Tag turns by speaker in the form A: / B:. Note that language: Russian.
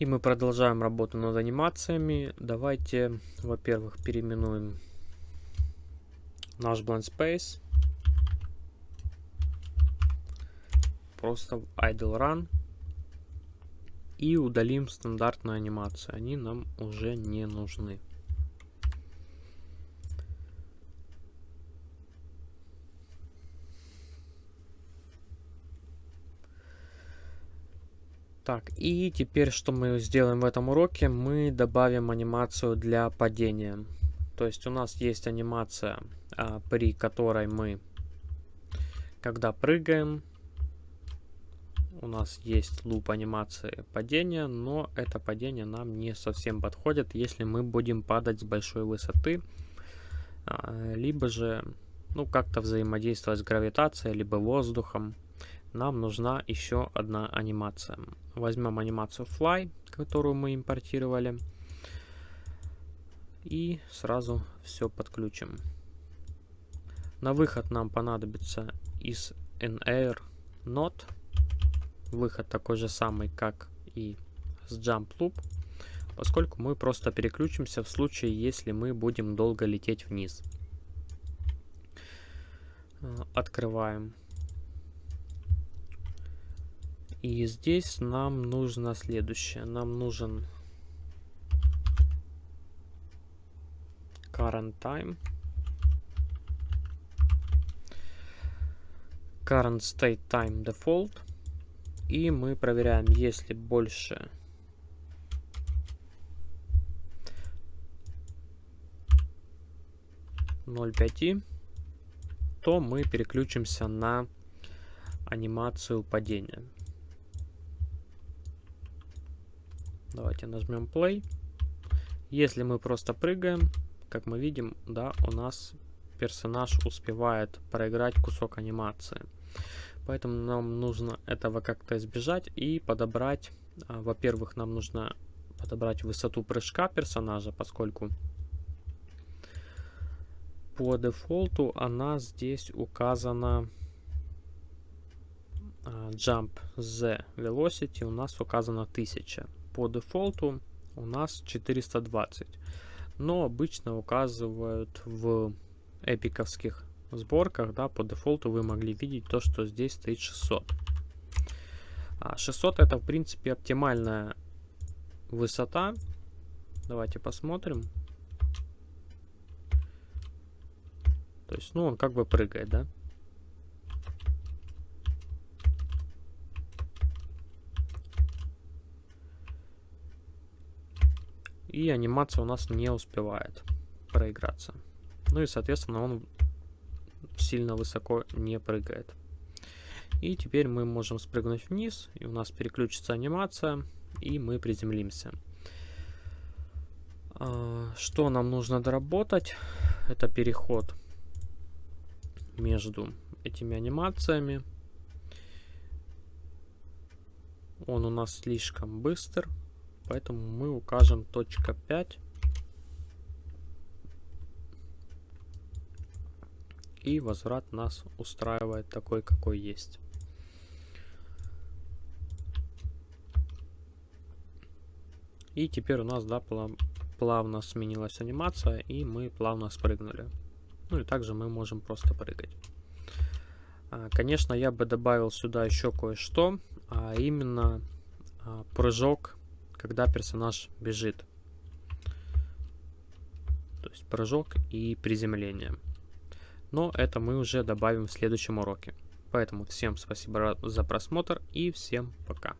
A: И мы продолжаем работу над анимациями. Давайте, во-первых, переименуем наш Blend Space. Просто в Idle Run. И удалим стандартные анимации. Они нам уже не нужны. Так, и теперь что мы сделаем в этом уроке? Мы добавим анимацию для падения. То есть у нас есть анимация, а, при которой мы, когда прыгаем, у нас есть луп анимации падения, но это падение нам не совсем подходит, если мы будем падать с большой высоты, а, либо же ну как-то взаимодействовать с гравитацией, либо воздухом нам нужна еще одна анимация. Возьмем анимацию Fly, которую мы импортировали. И сразу все подключим. На выход нам понадобится из NAir Node. Выход такой же самый, как и с Jump Loop, поскольку мы просто переключимся в случае, если мы будем долго лететь вниз. Открываем и здесь нам нужно следующее. Нам нужен current time. Current state time default. И мы проверяем, если больше ноль пяти, то мы переключимся на анимацию падения. Давайте нажмем play. Если мы просто прыгаем, как мы видим, да, у нас персонаж успевает проиграть кусок анимации. Поэтому нам нужно этого как-то избежать и подобрать. А, во-первых, нам нужно подобрать высоту прыжка персонажа, поскольку по дефолту она здесь указана а, jump z velocity у нас указано 1000 по дефолту у нас 420. Но обычно указывают в эпиковских сборках, да, по дефолту вы могли видеть то, что здесь стоит 600. 600 а это, в принципе, оптимальная высота. Давайте посмотрим. То есть, ну, он как бы прыгает, да? И анимация у нас не успевает проиграться. Ну и, соответственно, он сильно высоко не прыгает. И теперь мы можем спрыгнуть вниз, и у нас переключится анимация, и мы приземлимся. А, что нам нужно доработать? Это переход между этими анимациями. Он у нас слишком быстр. Поэтому мы укажем точка 5. И возврат нас устраивает такой, какой есть. И теперь у нас, да, плавно сменилась анимация, и мы плавно спрыгнули. Ну и также мы можем просто прыгать. А, конечно, я бы добавил сюда еще кое-что, а именно а, прыжок когда персонаж бежит. То есть прыжок и приземление. Но это мы уже добавим в следующем уроке. Поэтому всем спасибо за просмотр и всем пока.